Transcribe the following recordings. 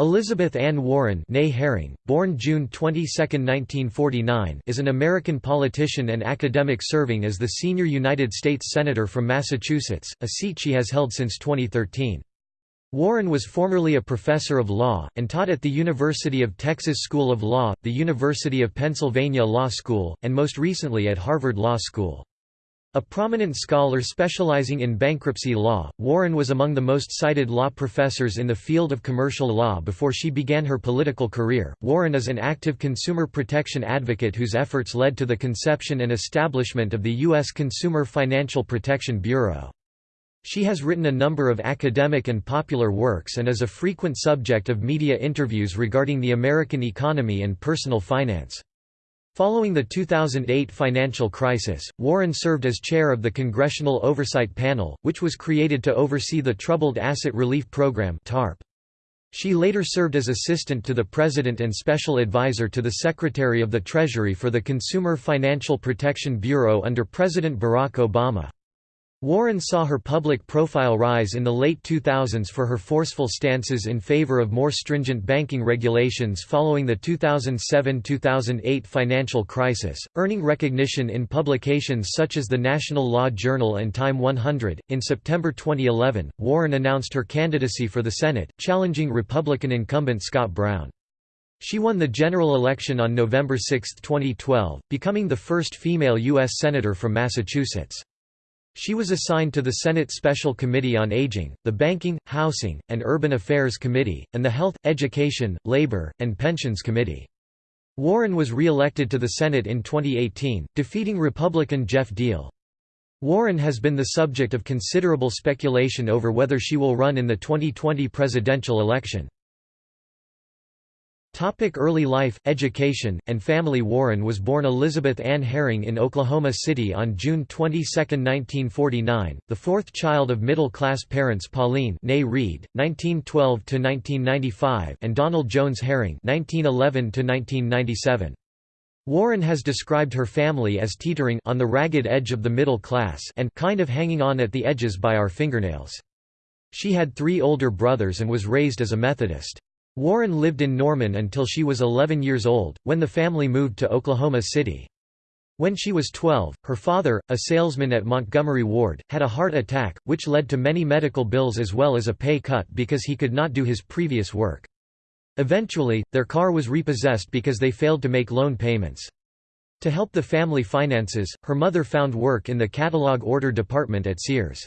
Elizabeth Ann Warren Herring, born June 22, 1949, is an American politician and academic serving as the senior United States Senator from Massachusetts, a seat she has held since 2013. Warren was formerly a professor of law, and taught at the University of Texas School of Law, the University of Pennsylvania Law School, and most recently at Harvard Law School. A prominent scholar specializing in bankruptcy law, Warren was among the most cited law professors in the field of commercial law before she began her political career. Warren is an active consumer protection advocate whose efforts led to the conception and establishment of the U.S. Consumer Financial Protection Bureau. She has written a number of academic and popular works and is a frequent subject of media interviews regarding the American economy and personal finance. Following the 2008 financial crisis, Warren served as chair of the Congressional Oversight Panel, which was created to oversee the Troubled Asset Relief Program (TARP). She later served as assistant to the President and special advisor to the Secretary of the Treasury for the Consumer Financial Protection Bureau under President Barack Obama. Warren saw her public profile rise in the late 2000s for her forceful stances in favor of more stringent banking regulations following the 2007–2008 financial crisis, earning recognition in publications such as the National Law Journal and Time 100. In September 2011, Warren announced her candidacy for the Senate, challenging Republican incumbent Scott Brown. She won the general election on November 6, 2012, becoming the first female U.S. Senator from Massachusetts. She was assigned to the Senate Special Committee on Aging, the Banking, Housing, and Urban Affairs Committee, and the Health, Education, Labor, and Pensions Committee. Warren was re-elected to the Senate in 2018, defeating Republican Jeff Diehl. Warren has been the subject of considerable speculation over whether she will run in the 2020 presidential election. Topic early life, education, and family Warren was born Elizabeth Ann Herring in Oklahoma City on June 22, 1949, the fourth child of middle-class parents Pauline Reed, 1912–1995 and Donald Jones Herring 1911–1997. Warren has described her family as teetering on the ragged edge of the middle class and kind of hanging on at the edges by our fingernails. She had three older brothers and was raised as a Methodist. Warren lived in Norman until she was 11 years old, when the family moved to Oklahoma City. When she was 12, her father, a salesman at Montgomery Ward, had a heart attack, which led to many medical bills as well as a pay cut because he could not do his previous work. Eventually, their car was repossessed because they failed to make loan payments. To help the family finances, her mother found work in the catalog order department at Sears.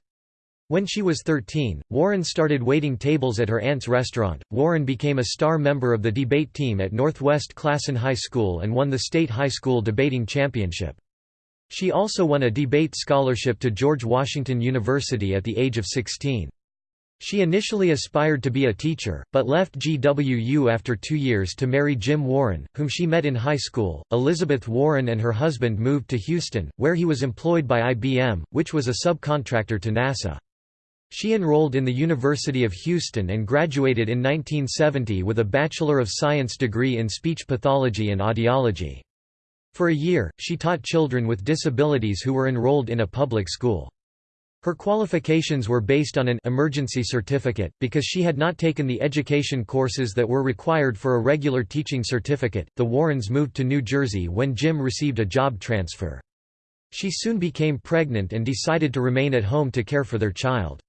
When she was 13, Warren started waiting tables at her aunt's restaurant. Warren became a star member of the debate team at Northwest Classen High School and won the state high school debating championship. She also won a debate scholarship to George Washington University at the age of 16. She initially aspired to be a teacher, but left GWU after two years to marry Jim Warren, whom she met in high school. Elizabeth Warren and her husband moved to Houston, where he was employed by IBM, which was a subcontractor to NASA. She enrolled in the University of Houston and graduated in 1970 with a Bachelor of Science degree in speech pathology and audiology. For a year, she taught children with disabilities who were enrolled in a public school. Her qualifications were based on an emergency certificate, because she had not taken the education courses that were required for a regular teaching certificate. The Warrens moved to New Jersey when Jim received a job transfer. She soon became pregnant and decided to remain at home to care for their child.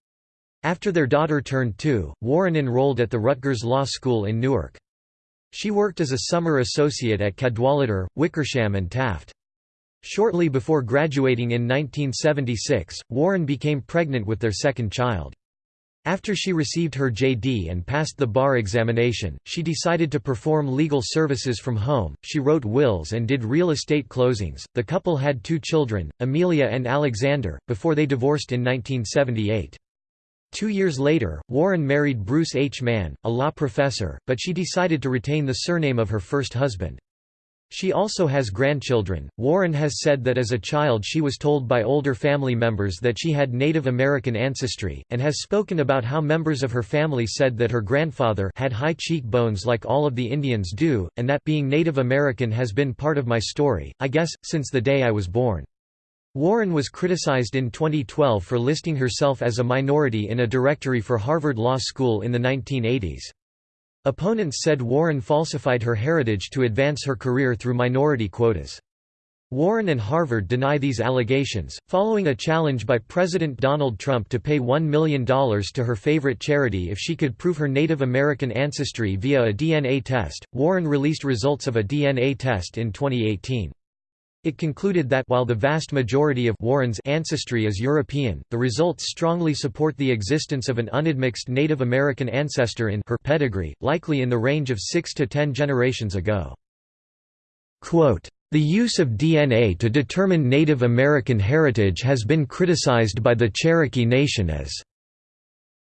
After their daughter turned two, Warren enrolled at the Rutgers Law School in Newark. She worked as a summer associate at Cadwalader, Wickersham and Taft. Shortly before graduating in 1976, Warren became pregnant with their second child. After she received her JD and passed the bar examination, she decided to perform legal services from home. She wrote wills and did real estate closings. The couple had two children, Amelia and Alexander, before they divorced in 1978. Two years later, Warren married Bruce H. Mann, a law professor, but she decided to retain the surname of her first husband. She also has grandchildren. Warren has said that as a child she was told by older family members that she had Native American ancestry, and has spoken about how members of her family said that her grandfather had high cheekbones like all of the Indians do, and that being Native American has been part of my story, I guess, since the day I was born. Warren was criticized in 2012 for listing herself as a minority in a directory for Harvard Law School in the 1980s. Opponents said Warren falsified her heritage to advance her career through minority quotas. Warren and Harvard deny these allegations, following a challenge by President Donald Trump to pay $1 million to her favorite charity if she could prove her Native American ancestry via a DNA test. Warren released results of a DNA test in 2018. It concluded that while the vast majority of Warren's ancestry is European, the results strongly support the existence of an unadmixed Native American ancestor in her pedigree, likely in the range of 6 to 10 generations ago. Quote, the use of DNA to determine Native American heritage has been criticized by the Cherokee Nation as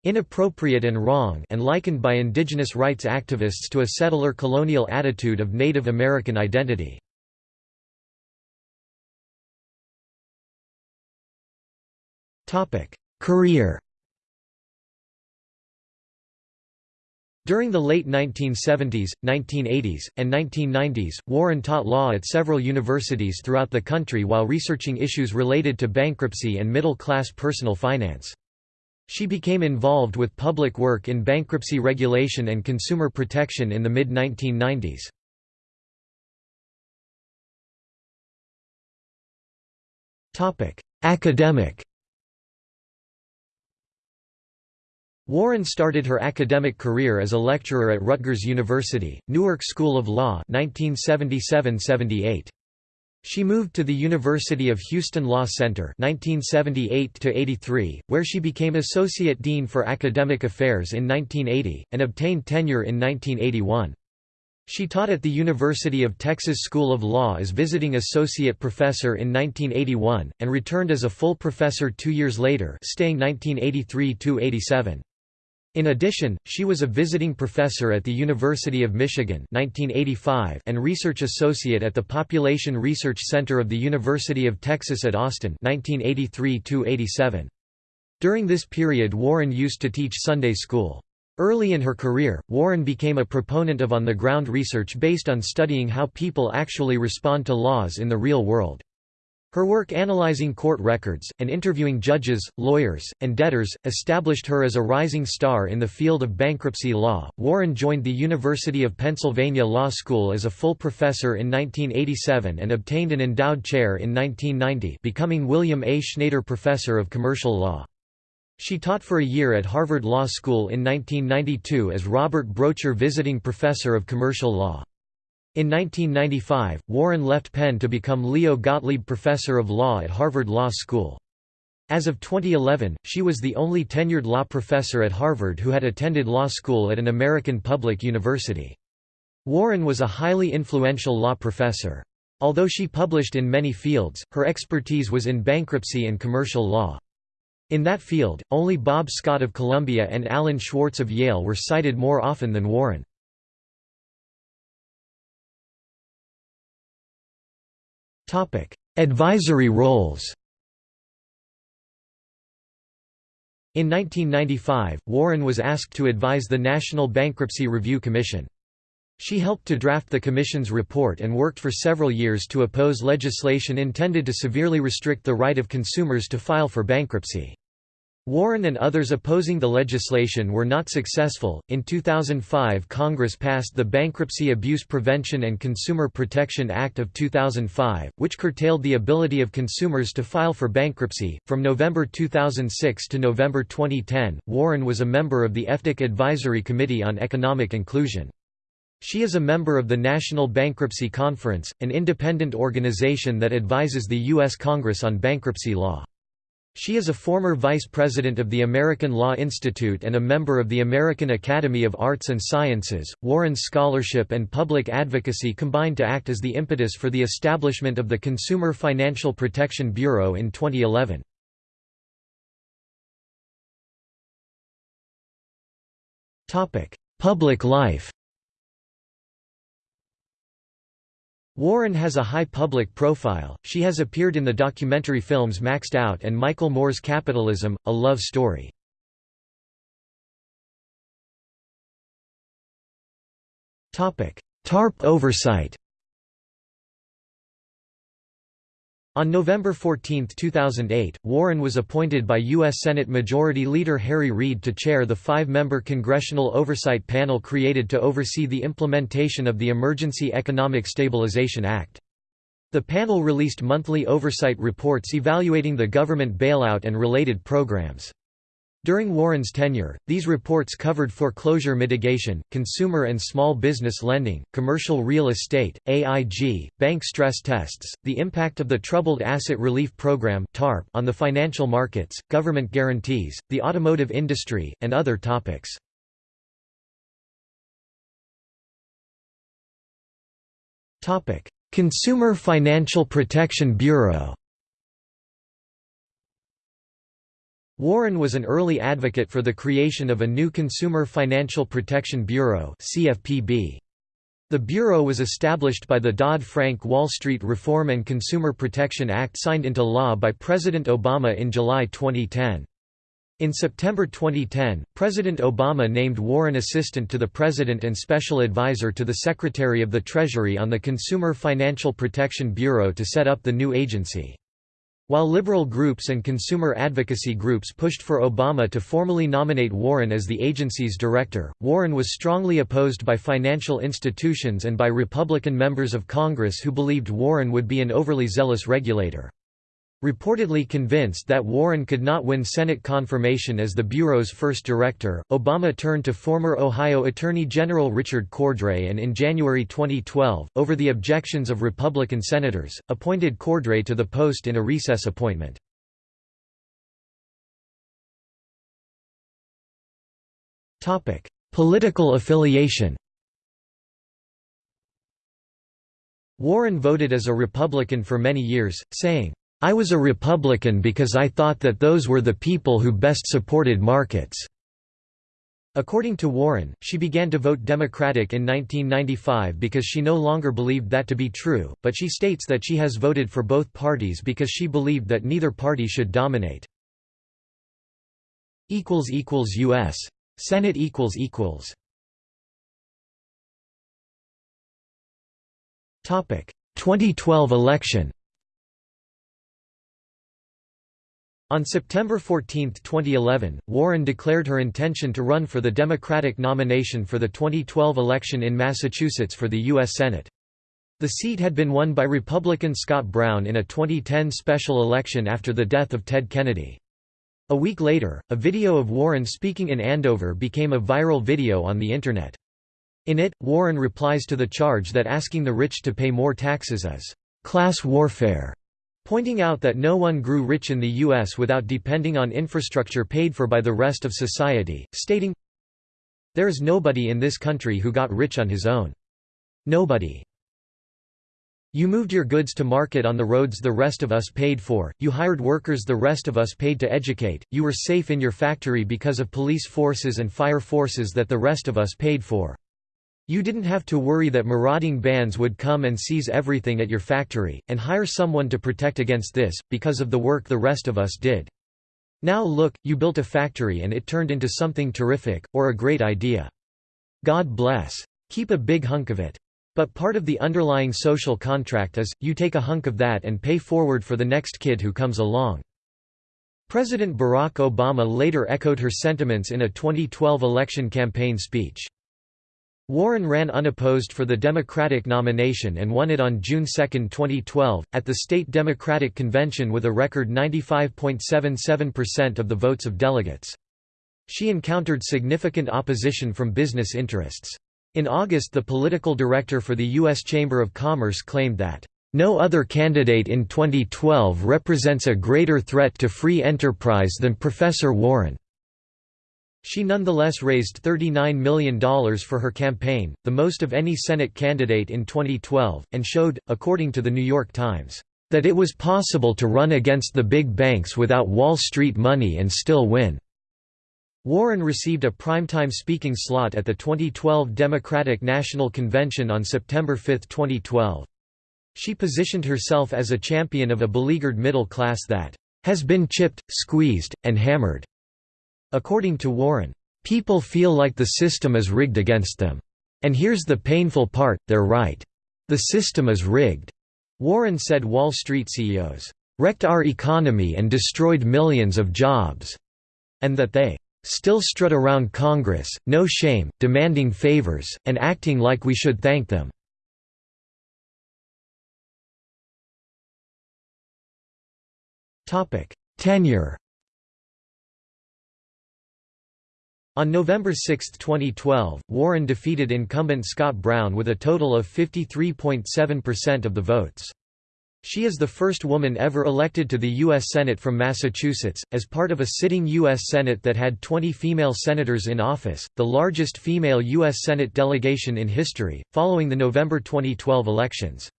inappropriate and wrong and likened by indigenous rights activists to a settler colonial attitude of Native American identity. Career During the late 1970s, 1980s, and 1990s, Warren taught law at several universities throughout the country while researching issues related to bankruptcy and middle-class personal finance. She became involved with public work in bankruptcy regulation and consumer protection in the mid-1990s. Academic Warren started her academic career as a lecturer at Rutgers University, Newark School of Law 1977–78. She moved to the University of Houston Law Center 1978 where she became Associate Dean for Academic Affairs in 1980, and obtained tenure in 1981. She taught at the University of Texas School of Law as visiting associate professor in 1981, and returned as a full professor two years later staying 1983–87. In addition, she was a visiting professor at the University of Michigan 1985 and research associate at the Population Research Center of the University of Texas at Austin 1983 During this period Warren used to teach Sunday school. Early in her career, Warren became a proponent of on-the-ground research based on studying how people actually respond to laws in the real world. Her work analyzing court records, and interviewing judges, lawyers, and debtors, established her as a rising star in the field of bankruptcy law. Warren joined the University of Pennsylvania Law School as a full professor in 1987 and obtained an endowed chair in 1990, becoming William A. Schnader Professor of Commercial Law. She taught for a year at Harvard Law School in 1992 as Robert Braucher Visiting Professor of Commercial Law. In 1995, Warren left Penn to become Leo Gottlieb Professor of Law at Harvard Law School. As of 2011, she was the only tenured law professor at Harvard who had attended law school at an American public university. Warren was a highly influential law professor. Although she published in many fields, her expertise was in bankruptcy and commercial law. In that field, only Bob Scott of Columbia and Alan Schwartz of Yale were cited more often than Warren. Advisory roles In 1995, Warren was asked to advise the National Bankruptcy Review Commission. She helped to draft the commission's report and worked for several years to oppose legislation intended to severely restrict the right of consumers to file for bankruptcy. Warren and others opposing the legislation were not successful. In 2005, Congress passed the Bankruptcy Abuse Prevention and Consumer Protection Act of 2005, which curtailed the ability of consumers to file for bankruptcy. From November 2006 to November 2010, Warren was a member of the FDIC Advisory Committee on Economic Inclusion. She is a member of the National Bankruptcy Conference, an independent organization that advises the U.S. Congress on bankruptcy law. She is a former vice president of the American Law Institute and a member of the American Academy of Arts and Sciences. Warren's scholarship and public advocacy combined to act as the impetus for the establishment of the Consumer Financial Protection Bureau in 2011. Topic: Public life. Warren has a high public profile, she has appeared in the documentary films Maxed Out and Michael Moore's Capitalism, A Love Story. TARP oversight On November 14, 2008, Warren was appointed by U.S. Senate Majority Leader Harry Reid to chair the five-member Congressional Oversight Panel created to oversee the implementation of the Emergency Economic Stabilization Act. The panel released monthly oversight reports evaluating the government bailout and related programs. During Warren's tenure, these reports covered foreclosure mitigation, consumer and small business lending, commercial real estate, AIG, bank stress tests, the impact of the Troubled Asset Relief Program on the financial markets, government guarantees, the automotive industry, and other topics. Consumer Financial Protection Bureau Warren was an early advocate for the creation of a new Consumer Financial Protection Bureau CFPB. The Bureau was established by the Dodd-Frank Wall Street Reform and Consumer Protection Act signed into law by President Obama in July 2010. In September 2010, President Obama named Warren Assistant to the President and Special Advisor to the Secretary of the Treasury on the Consumer Financial Protection Bureau to set up the new agency. While liberal groups and consumer advocacy groups pushed for Obama to formally nominate Warren as the agency's director, Warren was strongly opposed by financial institutions and by Republican members of Congress who believed Warren would be an overly zealous regulator. Reportedly convinced that Warren could not win Senate confirmation as the Bureau's first director, Obama turned to former Ohio Attorney General Richard Cordray and in January 2012, over the objections of Republican senators, appointed Cordray to the post in a recess appointment. Political affiliation Warren voted as a Republican for many years, saying, I was a Republican because I thought that those were the people who best supported markets." According to Warren, she began to vote Democratic in 1995 because she no longer believed that to be true, but she states that she has voted for both parties because she believed that neither party should dominate. U.S. Senate Topic 2012 election On September 14, 2011, Warren declared her intention to run for the Democratic nomination for the 2012 election in Massachusetts for the U.S. Senate. The seat had been won by Republican Scott Brown in a 2010 special election after the death of Ted Kennedy. A week later, a video of Warren speaking in Andover became a viral video on the Internet. In it, Warren replies to the charge that asking the rich to pay more taxes is class warfare pointing out that no one grew rich in the U.S. without depending on infrastructure paid for by the rest of society, stating, There is nobody in this country who got rich on his own. Nobody. You moved your goods to market on the roads the rest of us paid for, you hired workers the rest of us paid to educate, you were safe in your factory because of police forces and fire forces that the rest of us paid for. You didn't have to worry that marauding bands would come and seize everything at your factory, and hire someone to protect against this, because of the work the rest of us did. Now look, you built a factory and it turned into something terrific, or a great idea. God bless. Keep a big hunk of it. But part of the underlying social contract is, you take a hunk of that and pay forward for the next kid who comes along. President Barack Obama later echoed her sentiments in a 2012 election campaign speech. Warren ran unopposed for the Democratic nomination and won it on June 2, 2012, at the state Democratic Convention with a record 95.77% of the votes of delegates. She encountered significant opposition from business interests. In August the political director for the U.S. Chamber of Commerce claimed that, "...no other candidate in 2012 represents a greater threat to free enterprise than Professor Warren." She nonetheless raised $39 million for her campaign, the most of any Senate candidate in 2012, and showed, according to The New York Times, that it was possible to run against the big banks without Wall Street money and still win. Warren received a primetime speaking slot at the 2012 Democratic National Convention on September 5, 2012. She positioned herself as a champion of a beleaguered middle class that has been chipped, squeezed, and hammered. According to Warren, "...people feel like the system is rigged against them. And here's the painful part, they're right. The system is rigged." Warren said Wall Street CEOs, "...wrecked our economy and destroyed millions of jobs," and that they "...still strut around Congress, no shame, demanding favors, and acting like we should thank them." Tenure On November 6, 2012, Warren defeated incumbent Scott Brown with a total of 53.7% of the votes. She is the first woman ever elected to the U.S. Senate from Massachusetts, as part of a sitting U.S. Senate that had 20 female senators in office, the largest female U.S. Senate delegation in history, following the November 2012 elections.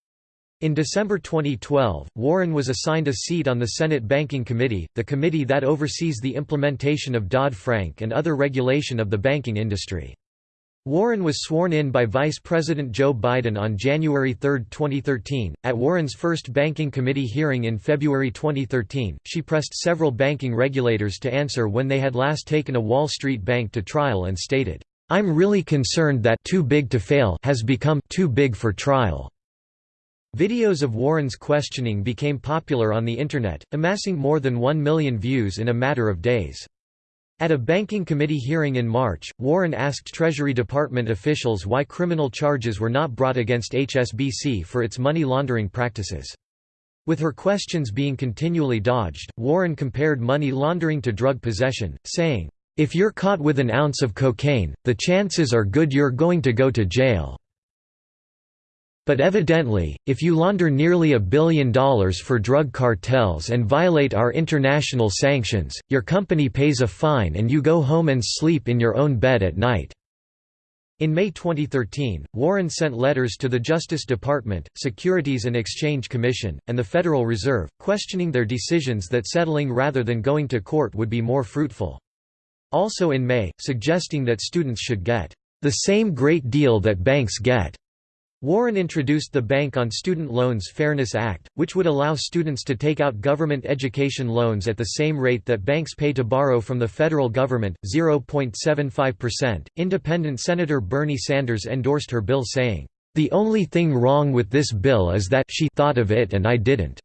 In December 2012, Warren was assigned a seat on the Senate Banking Committee, the committee that oversees the implementation of Dodd-Frank and other regulation of the banking industry. Warren was sworn in by Vice President Joe Biden on January 3, 2013. At Warren's first Banking Committee hearing in February 2013, she pressed several banking regulators to answer when they had last taken a Wall Street bank to trial and stated, I'm really concerned that too big to fail has become too big for trial. Videos of Warren's questioning became popular on the Internet, amassing more than 1 million views in a matter of days. At a banking committee hearing in March, Warren asked Treasury Department officials why criminal charges were not brought against HSBC for its money laundering practices. With her questions being continually dodged, Warren compared money laundering to drug possession, saying, "'If you're caught with an ounce of cocaine, the chances are good you're going to go to jail. But evidently, if you launder nearly a billion dollars for drug cartels and violate our international sanctions, your company pays a fine and you go home and sleep in your own bed at night." In May 2013, Warren sent letters to the Justice Department, Securities and Exchange Commission, and the Federal Reserve, questioning their decisions that settling rather than going to court would be more fruitful. Also in May, suggesting that students should get the same great deal that banks get Warren introduced the Bank on Student Loans Fairness Act, which would allow students to take out government education loans at the same rate that banks pay to borrow from the federal government, 0.75%. Independent Senator Bernie Sanders endorsed her bill saying, "The only thing wrong with this bill is that she thought of it and I didn't."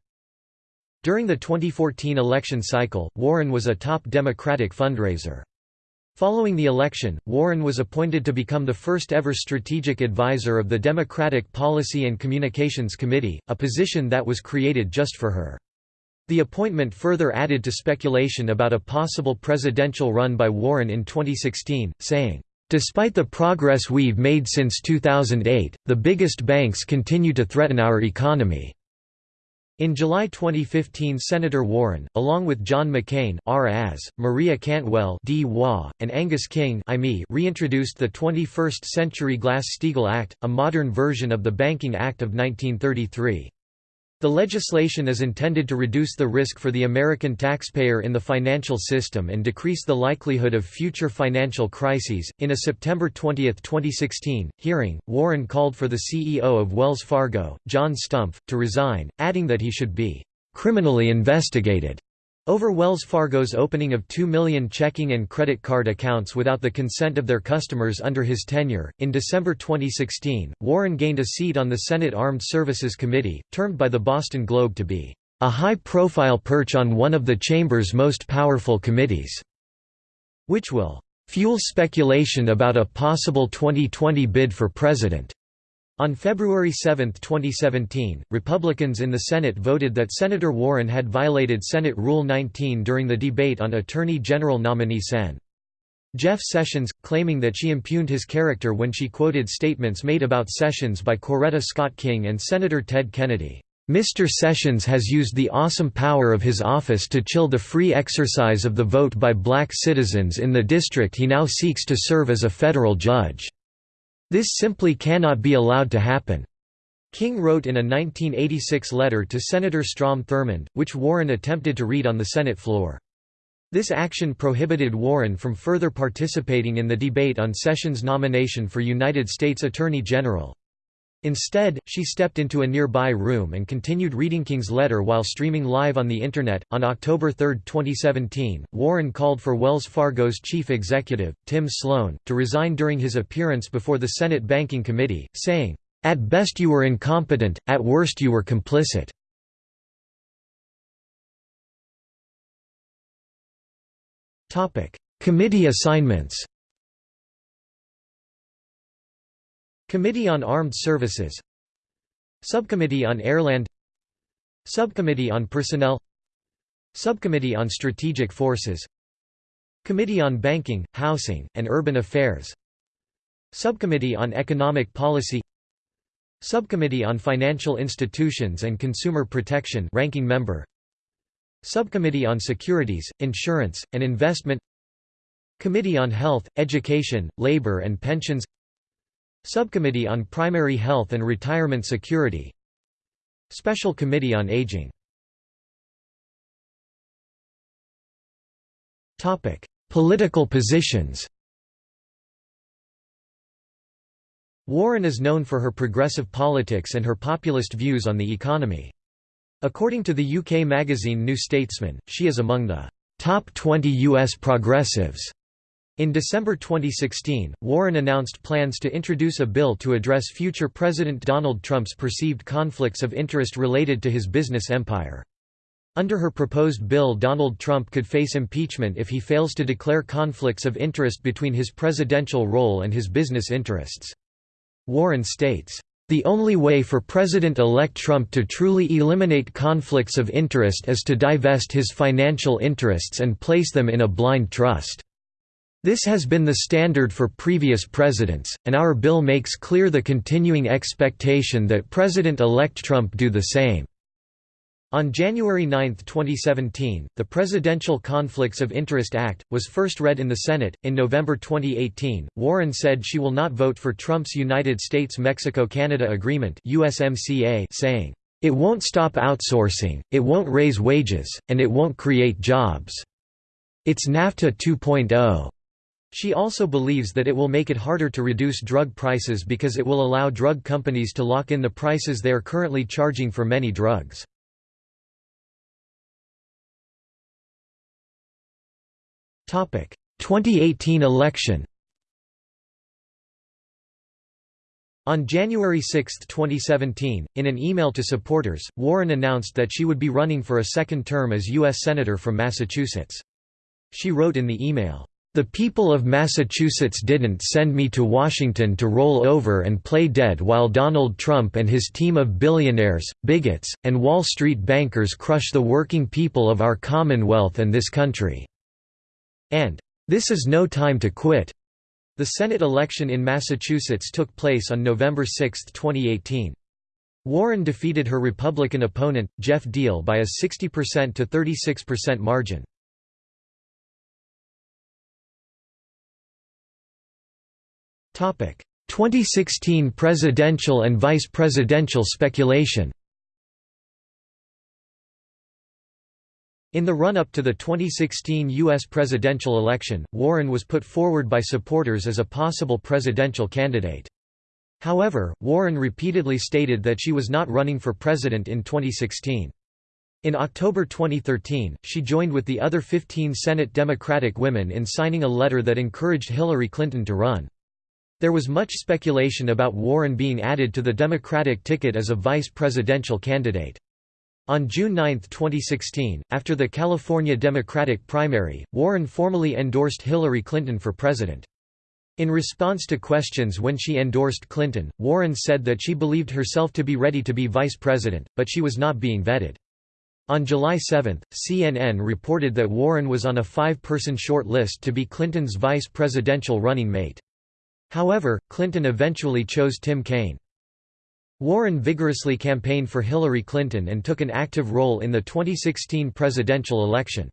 During the 2014 election cycle, Warren was a top Democratic fundraiser. Following the election, Warren was appointed to become the first ever strategic advisor of the Democratic Policy and Communications Committee, a position that was created just for her. The appointment further added to speculation about a possible presidential run by Warren in 2016, saying, "...despite the progress we've made since 2008, the biggest banks continue to threaten our economy." In July 2015 Senator Warren, along with John McCain R.A.S., Maria Cantwell D. and Angus King reintroduced the 21st Century Glass-Steagall Act, a modern version of the Banking Act of 1933. The legislation is intended to reduce the risk for the American taxpayer in the financial system and decrease the likelihood of future financial crises. In a September 20, 2016, hearing, Warren called for the CEO of Wells Fargo, John Stumpf, to resign, adding that he should be criminally investigated over Wells Fargo's opening of 2 million checking and credit card accounts without the consent of their customers under his tenure. In December 2016, Warren gained a seat on the Senate Armed Services Committee, termed by the Boston Globe to be a high profile perch on one of the chamber's most powerful committees, which will fuel speculation about a possible 2020 bid for president. On February 7, 2017, Republicans in the Senate voted that Senator Warren had violated Senate Rule 19 during the debate on Attorney General nominee Sen. Jeff Sessions, claiming that she impugned his character when she quoted statements made about Sessions by Coretta Scott King and Senator Ted Kennedy. Mr. Sessions has used the awesome power of his office to chill the free exercise of the vote by black citizens in the district he now seeks to serve as a federal judge. This simply cannot be allowed to happen." King wrote in a 1986 letter to Senator Strom Thurmond, which Warren attempted to read on the Senate floor. This action prohibited Warren from further participating in the debate on Sessions' nomination for United States Attorney General. Instead, she stepped into a nearby room and continued reading King's letter while streaming live on the Internet. On October 3, 2017, Warren called for Wells Fargo's chief executive, Tim Sloan, to resign during his appearance before the Senate Banking Committee, saying, At best you were incompetent, at worst you were complicit. Committee assignments Committee on Armed Services Subcommittee on Airland Subcommittee on Personnel Subcommittee on Strategic Forces Committee on Banking, Housing, and Urban Affairs Subcommittee on Economic Policy Subcommittee on Financial Institutions and Consumer Protection ranking member Subcommittee on Securities, Insurance, and Investment Committee on Health, Education, Labor and Pensions Subcommittee on Primary Health and Retirement Security Special Committee on Aging Political positions Warren is known for her progressive politics and her populist views on the economy. According to the UK magazine New Statesman, she is among the top 20 US progressives. In December 2016, Warren announced plans to introduce a bill to address future President Donald Trump's perceived conflicts of interest related to his business empire. Under her proposed bill Donald Trump could face impeachment if he fails to declare conflicts of interest between his presidential role and his business interests. Warren states, the only way for President-elect Trump to truly eliminate conflicts of interest is to divest his financial interests and place them in a blind trust. This has been the standard for previous presidents, and our bill makes clear the continuing expectation that President-elect Trump do the same. On January 9, 2017, the Presidential Conflicts of Interest Act, was first read in the Senate. In November 2018, Warren said she will not vote for Trump's United States-Mexico-Canada Agreement USMCA, saying, "...it won't stop outsourcing, it won't raise wages, and it won't create jobs. It's NAFTA 2.0." She also believes that it will make it harder to reduce drug prices because it will allow drug companies to lock in the prices they are currently charging for many drugs. Topic: 2018 election. On January 6, 2017, in an email to supporters, Warren announced that she would be running for a second term as U.S. Senator from Massachusetts. She wrote in the email, the people of Massachusetts didn't send me to Washington to roll over and play dead while Donald Trump and his team of billionaires, bigots, and Wall Street bankers crush the working people of our Commonwealth and this country." And, "'This is no time to quit." The Senate election in Massachusetts took place on November 6, 2018. Warren defeated her Republican opponent, Jeff Diehl by a 60% to 36% margin. 2016 presidential and vice presidential speculation In the run-up to the 2016 U.S. presidential election, Warren was put forward by supporters as a possible presidential candidate. However, Warren repeatedly stated that she was not running for president in 2016. In October 2013, she joined with the other 15 Senate Democratic women in signing a letter that encouraged Hillary Clinton to run. There was much speculation about Warren being added to the Democratic ticket as a vice presidential candidate. On June 9, 2016, after the California Democratic primary, Warren formally endorsed Hillary Clinton for president. In response to questions when she endorsed Clinton, Warren said that she believed herself to be ready to be vice president, but she was not being vetted. On July 7, CNN reported that Warren was on a five-person short list to be Clinton's vice presidential running mate. However, Clinton eventually chose Tim Kaine. Warren vigorously campaigned for Hillary Clinton and took an active role in the 2016 presidential election.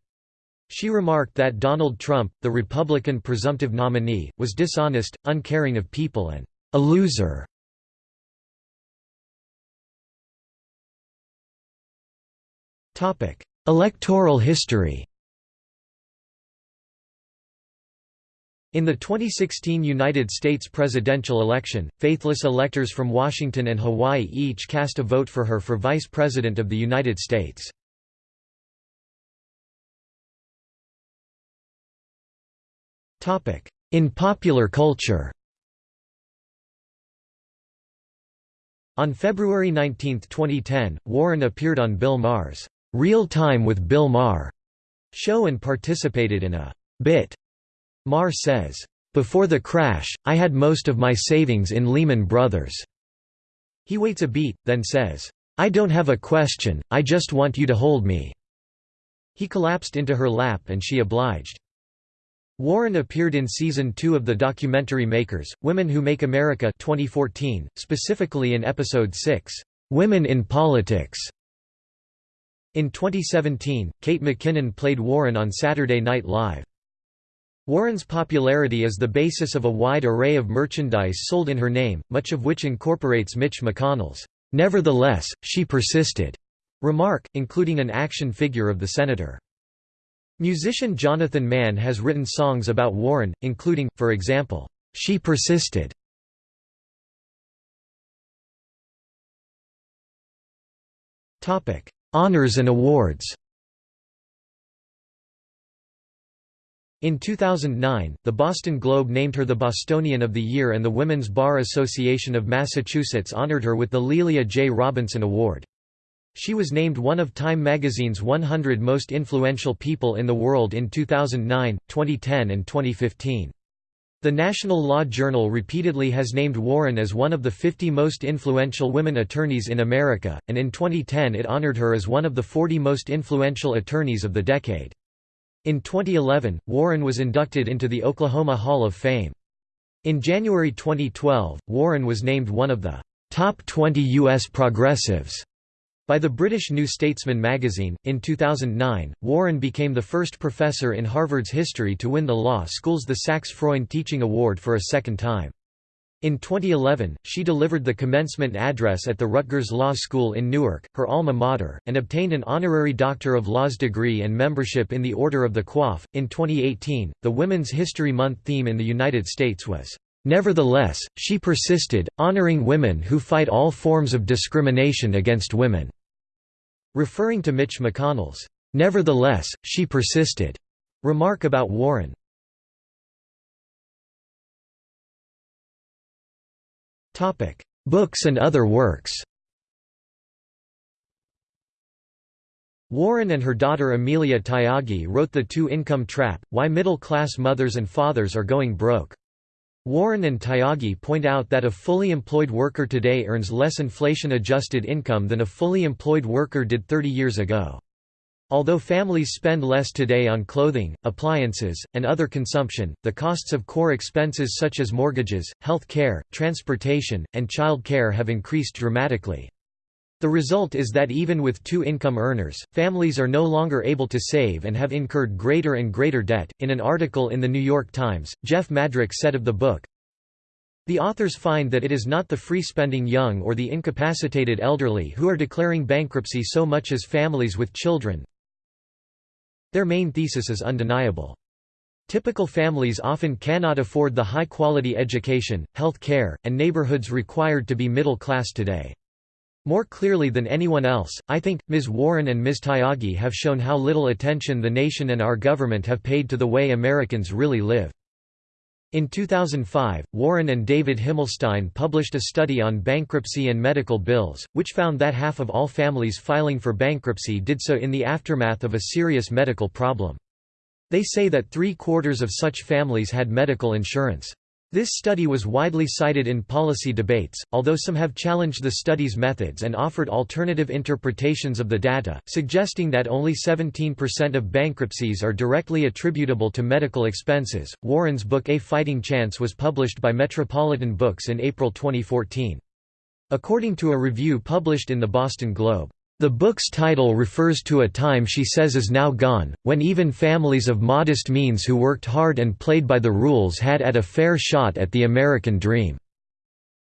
She remarked that Donald Trump, the Republican presumptive nominee, was dishonest, uncaring of people and a loser. Electoral history In the 2016 United States presidential election, faithless electors from Washington and Hawaii each cast a vote for her for Vice President of the United States. In popular culture On February 19, 2010, Warren appeared on Bill Maher's Real Time with Bill Maher show and participated in a bit. Maher says, Before the crash, I had most of my savings in Lehman Brothers. He waits a beat, then says, I don't have a question, I just want you to hold me. He collapsed into her lap and she obliged. Warren appeared in season 2 of the documentary Makers, Women Who Make America 2014, specifically in episode 6, Women in Politics. In 2017, Kate McKinnon played Warren on Saturday Night Live. Warren's popularity is the basis of a wide array of merchandise sold in her name, much of which incorporates Mitch McConnell's, "'Nevertheless, she persisted' remark, including an action figure of the senator. Musician Jonathan Mann has written songs about Warren, including, for example, She Persisted. Honors and awards In 2009, the Boston Globe named her the Bostonian of the Year and the Women's Bar Association of Massachusetts honored her with the Lelia J. Robinson Award. She was named one of Time magazine's 100 most influential people in the world in 2009, 2010 and 2015. The National Law Journal repeatedly has named Warren as one of the 50 most influential women attorneys in America, and in 2010 it honored her as one of the 40 most influential attorneys of the decade. In 2011, Warren was inducted into the Oklahoma Hall of Fame. In January 2012, Warren was named one of the top 20 U.S. progressives by the British New Statesman magazine, in 2009, Warren became the first professor in Harvard's history to win the law school's the Sachs-Freund Teaching Award for a second time. In 2011, she delivered the commencement address at the Rutgers Law School in Newark, her alma mater, and obtained an honorary Doctor of Laws degree and membership in the Order of the Coif. In 2018, the Women's History Month theme in the United States was, Nevertheless, she persisted, honoring women who fight all forms of discrimination against women. Referring to Mitch McConnell's, Nevertheless, she persisted, remark about Warren. Books and other works Warren and her daughter Amelia Tyagi wrote The Two-Income Trap, Why Middle-Class Mothers and Fathers Are Going Broke. Warren and Tyagi point out that a fully employed worker today earns less inflation-adjusted income than a fully employed worker did 30 years ago. Although families spend less today on clothing, appliances, and other consumption, the costs of core expenses such as mortgages, health care, transportation, and child care have increased dramatically. The result is that even with two income earners, families are no longer able to save and have incurred greater and greater debt. In an article in The New York Times, Jeff Madrick said of the book, the authors find that it is not the free-spending young or the incapacitated elderly who are declaring bankruptcy so much as families with children. Their main thesis is undeniable. Typical families often cannot afford the high-quality education, health care, and neighborhoods required to be middle class today. More clearly than anyone else, I think, Ms. Warren and Ms. Tyagi have shown how little attention the nation and our government have paid to the way Americans really live. In 2005, Warren and David Himmelstein published a study on bankruptcy and medical bills, which found that half of all families filing for bankruptcy did so in the aftermath of a serious medical problem. They say that three-quarters of such families had medical insurance. This study was widely cited in policy debates, although some have challenged the study's methods and offered alternative interpretations of the data, suggesting that only 17% of bankruptcies are directly attributable to medical expenses. Warren's book A Fighting Chance was published by Metropolitan Books in April 2014. According to a review published in the Boston Globe, the book's title refers to a time she says is now gone, when even families of modest means who worked hard and played by the rules had at a fair shot at the American dream.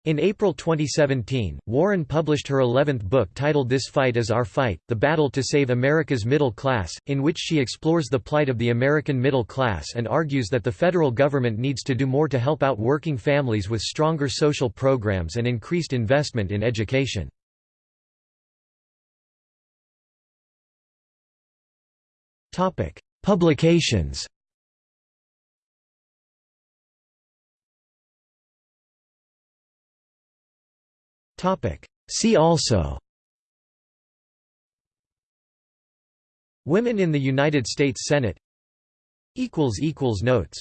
In April 2017, Warren published her 11th book titled This Fight Is Our Fight, The Battle to Save America's Middle Class, in which she explores the plight of the American middle class and argues that the federal government needs to do more to help out working families with stronger social programs and increased investment in education. Publications Topic: See also Women in the United States Senate Equals Equals Notes